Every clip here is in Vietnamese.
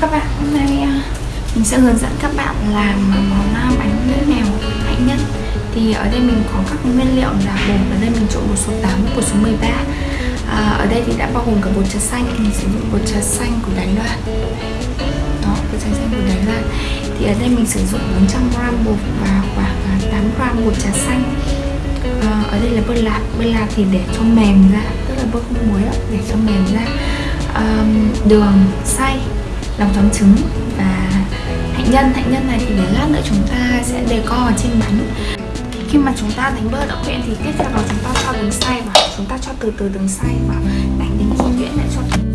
chào các bạn. Hôm nay à, mình sẽ hướng dẫn các bạn làm món à, bánh mèo hạnh nhân thì ở đây mình có các nguyên liệu là bột ở đây mình trộn bột số 8 bột số 13 à, ở đây thì đã bao gồm cả bột trà xanh. Mình sử dụng bột trà xanh của Đài Loan. Đó bột trà xanh của Đài Loan. Thì ở đây mình sử dụng 400g bột và khoảng à, 8g bột trà xanh. À, ở đây là bơ lạc. Bơ lạc thì để cho mềm ra tức là bơ không muối để cho mềm ra. Um, đường xay lòng trắng trứng. Và hạnh nhân hạnh nhân này thì để lát nữa chúng ta sẽ đề co ở trên bánh. Khi mà chúng ta đánh bơ đã quyện thì tiếp theo đó chúng ta cho đường xay vào. Chúng ta cho từ từ đường xay vào. Đánh đến khi nhuyễn lại cho thấm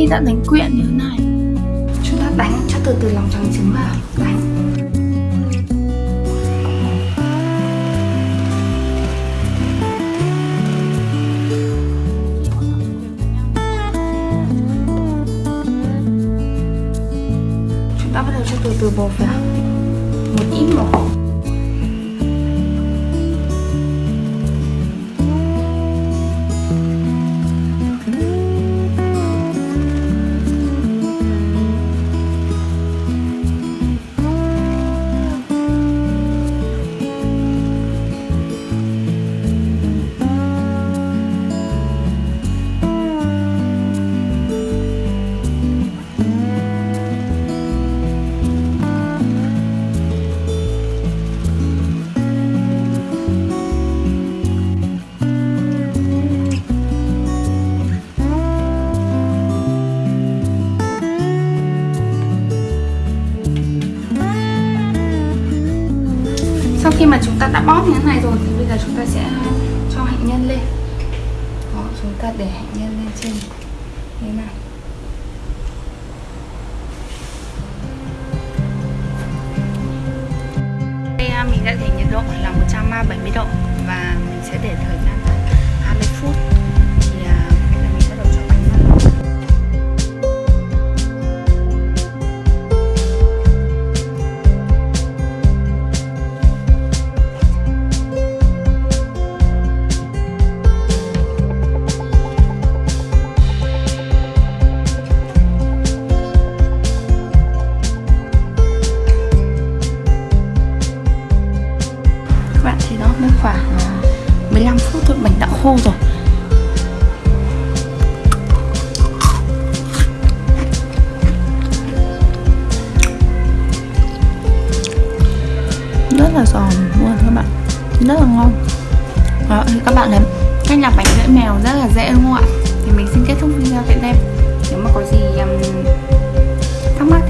khi đã đánh quyện như thế này. Chúng ta đánh cho từ từ lòng trắng trứng vào. Đánh. Chúng ta bắt đầu cho từ từ bột vào. Một ít bột. Sau khi mà chúng ta đã bóp như thế này rồi thì bây giờ chúng ta sẽ ờ, cho hạnh nhân lên. Đó, chúng ta để hạnh nhân lên trên. Như thế này đây à, mình đã để nhiệt độ là 170 độ và phút thôi bánh đã khô rồi. Rất là giòn luôn các bạn. Rất là ngon. Đó thì các bạn thấy cách làm bánh lưỡi mèo rất là dễ đúng không ạ? Thì mình xin kết thúc video tại đây. Nếu mà có gì um, thắc mắc